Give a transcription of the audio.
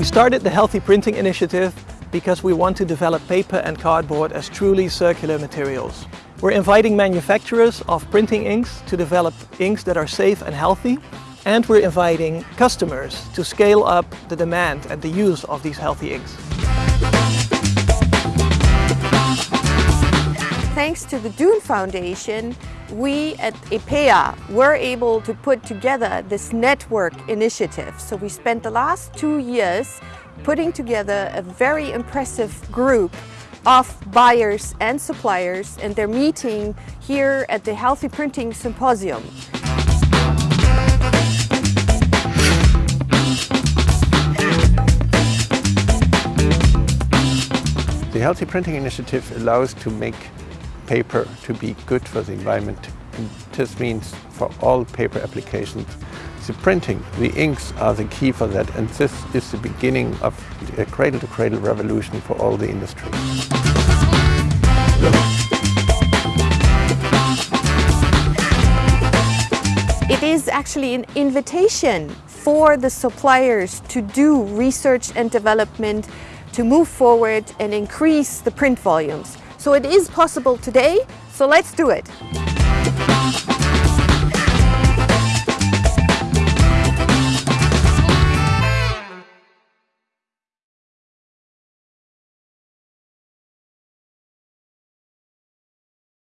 We started the Healthy Printing Initiative because we want to develop paper and cardboard as truly circular materials. We're inviting manufacturers of printing inks to develop inks that are safe and healthy and we're inviting customers to scale up the demand and the use of these healthy inks. Thanks to the DOEN Foundation, we at EPEA were able to put together this network initiative. So we spent the last two years putting together a very impressive group of buyers and suppliers and they're meeting here at the Healthy Printing Symposium. The Healthy Printing Initiative allows to make paper to be good for the environment. This means for all paper applications, the printing, the inks are the key for that. And this is the beginning of a cradle-to-cradle -cradle revolution for all the industry. It is actually an invitation for the suppliers to do research and development to move forward and increase the print volumes. So it is possible today, so let's do it.